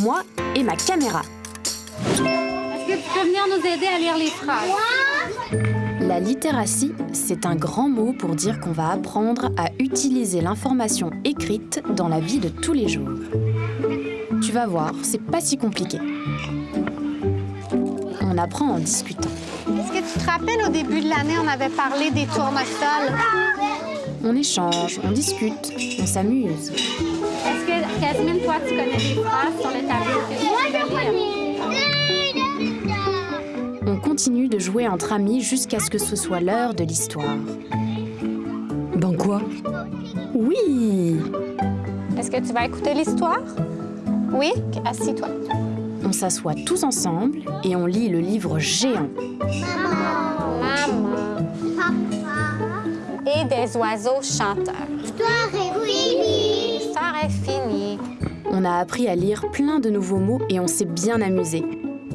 moi et ma caméra. Est-ce que tu peux venir nous aider à lire les phrases? La littératie, c'est un grand mot pour dire qu'on va apprendre à utiliser l'information écrite dans la vie de tous les jours. Tu vas voir, c'est pas si compliqué. On apprend en discutant. Est-ce que tu te rappelles, au début de l'année, on avait parlé des tournesols? On échange, on discute, on s'amuse. Jasmine, toi, tu connais des phrases sur le tableau que tu veux lire? On continue de jouer entre amis jusqu'à ce que ce soit l'heure de l'histoire. Ben quoi? Oui Est-ce que tu vas écouter l'histoire? Oui? Assis-toi. On s'assoit tous ensemble et on lit le livre géant. Maman. Et des oiseaux chanteurs. L'histoire est finie. L'histoire est finie. On a appris à lire plein de nouveaux mots et on s'est bien amusé.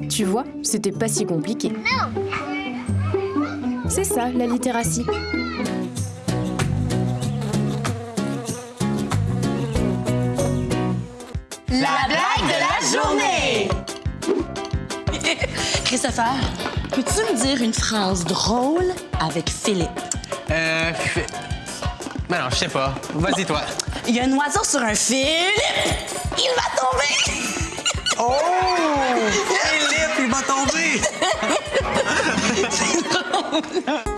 Tu vois, c'était pas si compliqué. C'est ça, la littératie. La blague de la journée! Christopher, peux-tu me dire une phrase drôle avec Philippe? Euh. Ben non, je sais pas. Vas-y, toi. Il y a un oiseau sur un Philippe! Il va tomber! Oh! Philippe, il va tomber!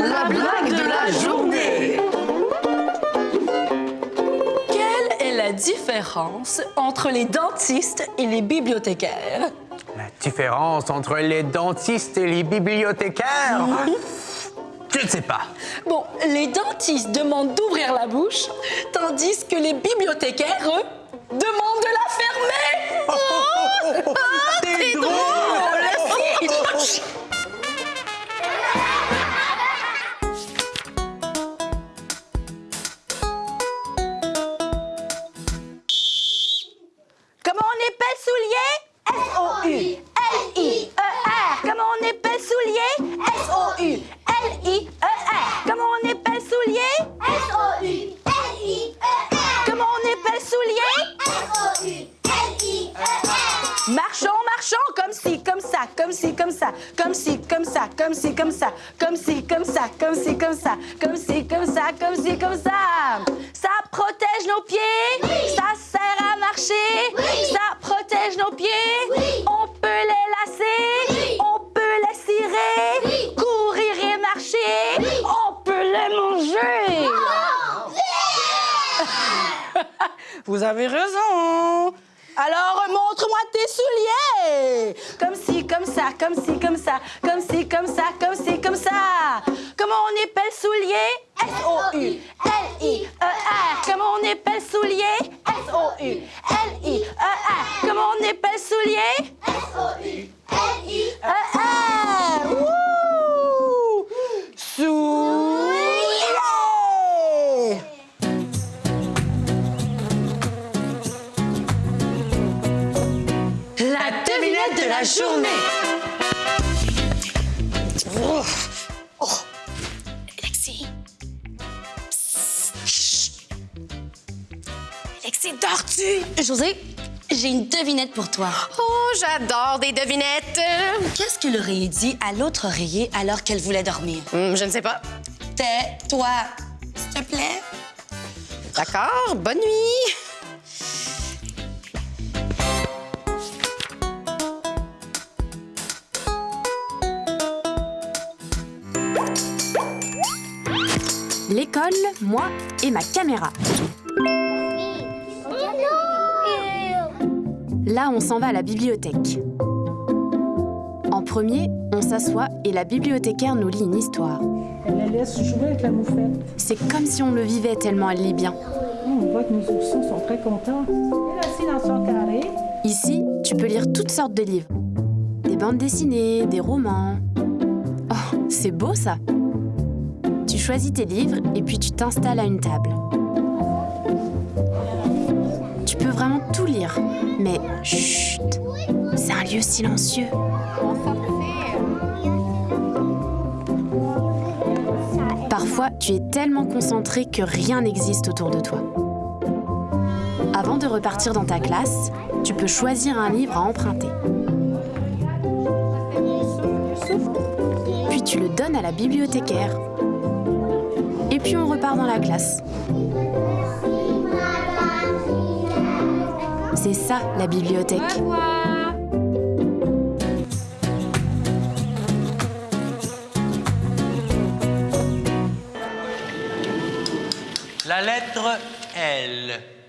La blague de la journée! Quelle est la différence entre les dentistes et les bibliothécaires? La différence entre les dentistes et les bibliothécaires? Je ne sais pas. Bon, les dentistes demandent d'ouvrir la bouche, tandis que les bibliothécaires, eux, demandent de la fermer. Oh, C'est drôle comme ça, comme si, comme ça. Ça protège nos pieds, ça sert à marcher, ça protège nos pieds. On peut les lasser, on peut les cirer, courir et marcher, on peut les manger. Vous avez raison. Alors montre-moi tes souliers. Comme si, comme ça, comme si, comme ça, comme si, comme ça, comme si, comme ça. Comment on épelle soulier? S-O-U-L-I-E-R. Comment on épelle soulier? S-O-U-L-I-E-R. Comment on épelle soulier? S-O-U-L-I-E-R. José, j'ai une devinette pour toi. Oh, j'adore des devinettes. Qu'est-ce que l'oreiller dit à l'autre oreiller alors qu'elle voulait dormir? Hum, je ne sais pas. Tais-toi, s'il te plaît. D'accord, bonne nuit. L'école, moi et ma caméra. Là, on s'en va à la bibliothèque. En premier, on s'assoit et la bibliothécaire nous lit une histoire. Elle la laisse jouer avec la moufette. C'est comme si on le vivait tellement elle lit bien. On voit que nos oursons sont très contents. Elle est assise dans son carré. Ici, tu peux lire toutes sortes de livres. Des bandes dessinées, des romans. Oh, c'est beau ça Tu choisis tes livres et puis tu t'installes à une table. Mais chut C'est un lieu silencieux. Parfois, tu es tellement concentré que rien n'existe autour de toi. Avant de repartir dans ta classe, tu peux choisir un livre à emprunter. Puis tu le donnes à la bibliothécaire. Et puis on repart dans la classe. C'est ça, la bibliothèque. Au revoir. La lettre L. L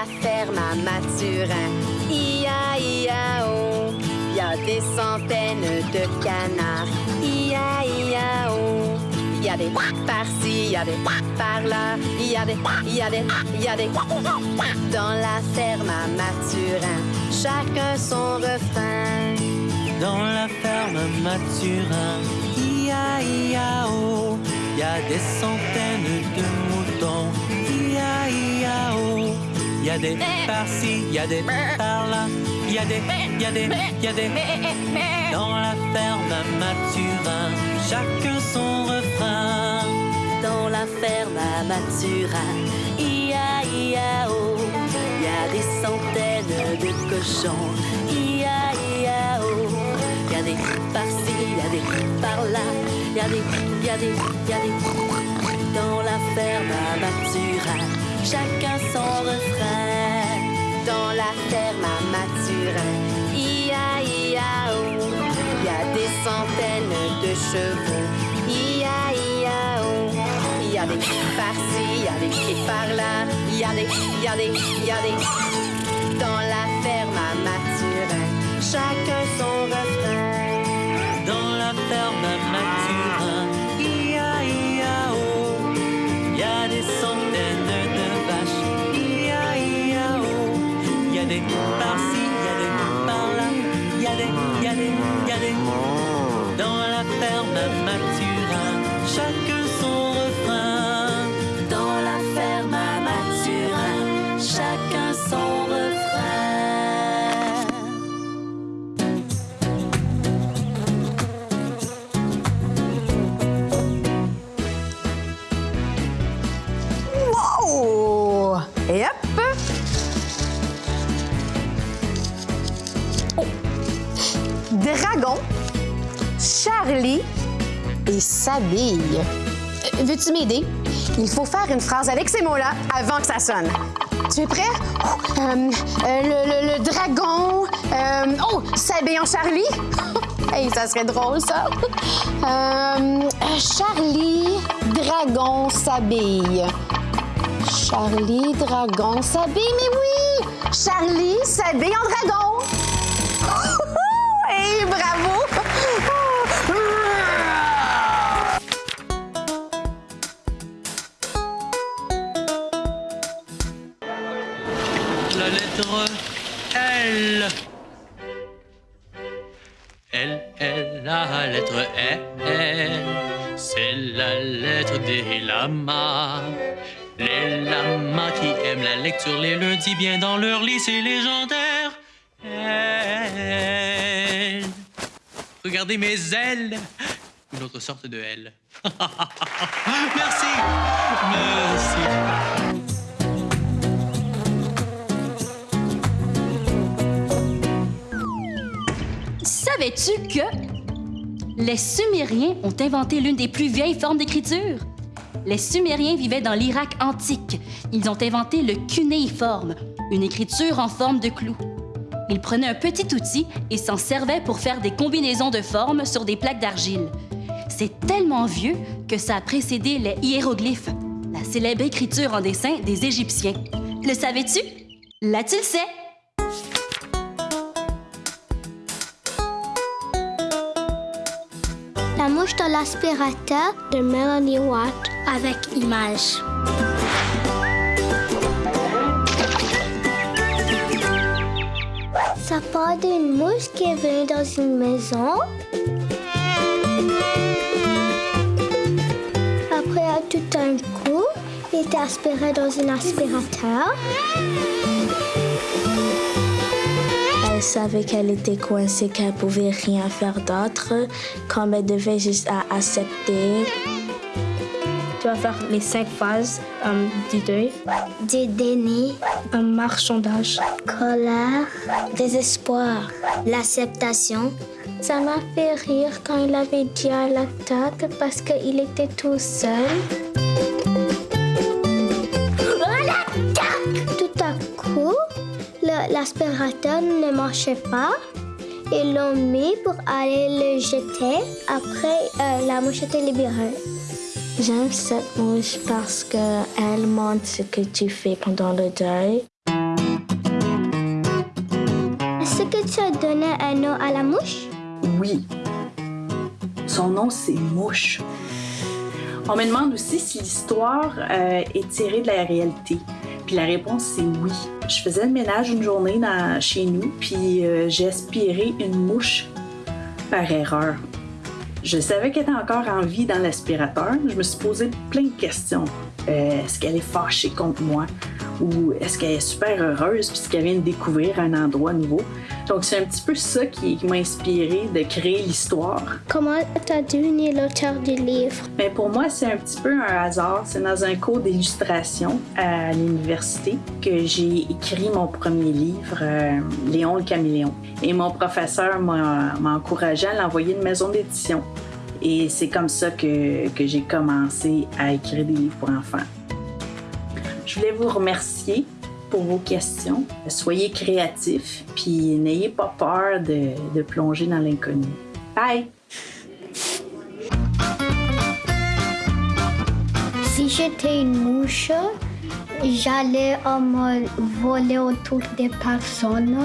la ferme à Mathurin, ia-ia-o, il y a des centaines de canards, ia-ia-o. Il y a des par-ci, y a des par-là, y a des, y a des, y a des. Dans la ferme à Mathurin, chacun son refrain. Dans la ferme Mathurin, ia-ia-o, il y a des centaines de Il y a des par-ci, il y a des par-là, il y a des, il y a des, il y a des. Dans la ferme Mathurin, chacun son refrain. Dans la ferme à Mathurin, ia-ia-oh, il y a des centaines de cochons, ia-ia-oh. Il y a des par-ci, il y a des par-là, il y a des, il y a des, y a des. Dans la ferme à Mathurin, chacun son refrain. Dans la ferme à Mathurin, ia-ia-oh, il y a des centaines de chevaux, ia-ia-oh. Il y a des par-ci, il y a des pieds par-là, il y a des, il y a des, il y a des. Dans la ferme Euh, Veux-tu m'aider? Il faut faire une phrase avec ces mots-là avant que ça sonne. Tu es prêt? Oh, euh, euh, le, dragon. oh, s'habille en Charlie? hey, ça serait drôle, ça. Charlie, dragon, s'habille. Charlie Dragon s'habille, mais oui! Charlie s'habille en dragon! Bravo! L. L, L, la lettre L. C'est la lettre des lamas. Les lamas qui aiment la lecture les lundis bien dans leur c'est légendaire. L. Regardez mes ailes. Une autre sorte de L. Merci. Merci. Savais-tu que les Sumériens ont inventé l'une des plus vieilles formes d'écriture? Les Sumériens vivaient dans l'Irak antique. Ils ont inventé le cunéiforme, une écriture en forme de clou. Ils prenaient un petit outil et s'en servaient pour faire des combinaisons de formes sur des plaques d'argile. C'est tellement vieux que ça a précédé les hiéroglyphes, la célèbre écriture en dessin des Égyptiens. Le savais-tu? Là, tu le sais! Dans l'aspirateur de Melanie Watt avec image. Ça part d'une mouche qui est venue dans une maison. Après, tout un coup, il était aspiré dans un aspirateur. Elle savait qu'elle était coincée, qu'elle pouvait rien faire d'autre, comme elle devait juste à accepter. Tu vas faire les cinq phases euh, du deuil. Du déni. Un marchandage. Colère. Désespoir. L'acceptation. Ça m'a fait rire quand il avait dit à l'attaque parce qu'il était tout seul. L'aspirateur ne marchait pas. Ils l'ont mis pour aller le jeter. Après, euh, la mouche était libérée. J'aime cette mouche parce qu'elle montre ce que tu fais pendant le deuil. Est-ce que tu as donné un nom à la mouche? Oui. Son nom, c'est Mouche. On me demande aussi si l'histoire euh, est tirée de la réalité. Puis la réponse, c'est oui. Je faisais le ménage une journée chez nous, puis euh, j'ai aspiré une mouche par erreur. Je savais qu'elle était encore en vie dans l'aspirateur. Je me suis posé plein de questions. Euh, Est-ce qu'elle est fâchée contre moi? Ou est-ce qu'elle est super heureuse puisqu'elle vient de découvrir un endroit nouveau. Donc c'est un petit peu ça qui, m'a inspiré de créer l'histoire. Comment tu as devenu l'auteur du livre? Mais pour moi, c'est un petit peu un hasard. C'est dans un cours d'illustration à l'université que j'ai écrit mon premier livre, euh, Léon le caméléon. Et mon professeur m'a m'a encouragé à l'envoyer une maison d'édition. Et c'est comme ça que, que j'ai commencé à écrire des livres pour enfants. Je voulais vous remercier pour vos questions. Soyez créatifs, puis n'ayez pas peur de, de plonger dans l'inconnu. Bye! Si j'étais une mouche, j'allais voler autour des personnes.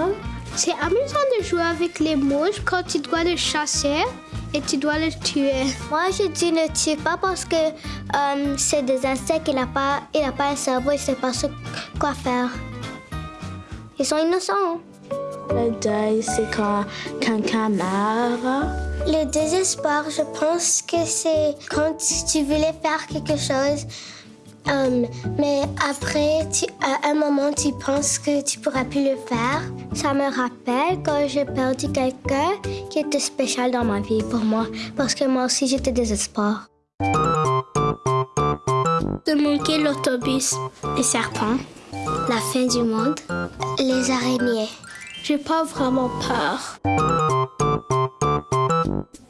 C'est amusant de jouer avec les mouches quand tu dois les chasser et tu dois les tuer. Moi, je dis ne tue pas parce que euh, c'est des insectes, il n'a pas, il a pas un cerveau, il ne sait pas ce- quoi faire. Ils sont innocents. Le deuil, c'est quand quelqu'un meurt. Le désespoir, je pense que c'est quand tu voulais faire quelque chose, euh, mais après, à un moment, tu penses que tu pourras plus le faire. Ça me rappelle quand j'ai perdu quelqu'un qui était spécial dans ma vie pour moi, parce que moi aussi, j'étais désespoir. De manquer l'autobus, les serpents, la fin du monde, les araignées. J'ai pas vraiment peur.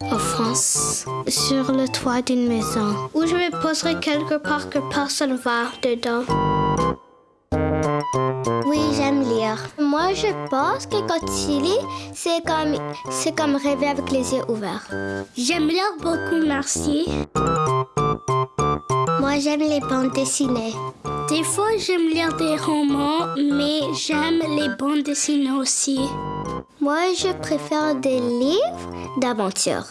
En France, sur le toit d'une maison, où je me poserai quelque part que personne va dedans. Oui, j'aime lire. Moi, je pense que quand tu lis, c'est comme, c'est comme rêver avec les yeux ouverts. J'aime lire beaucoup, merci. Moi, j'aime les bandes dessinées. Des fois, j'aime lire des romans, mais j'aime les bandes dessinées aussi. Moi, je préfère des livres d'aventure.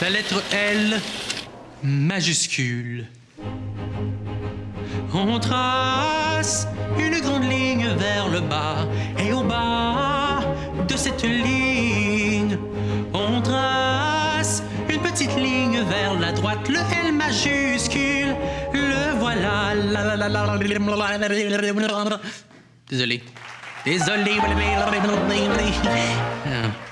La lettre L majuscule. On trace une grande ligne vers le bas et au bas de cette ligne, petite ligne vers la droite, le L majuscule. Le voilà. La, la, la, Désolé. Désolé. Ah.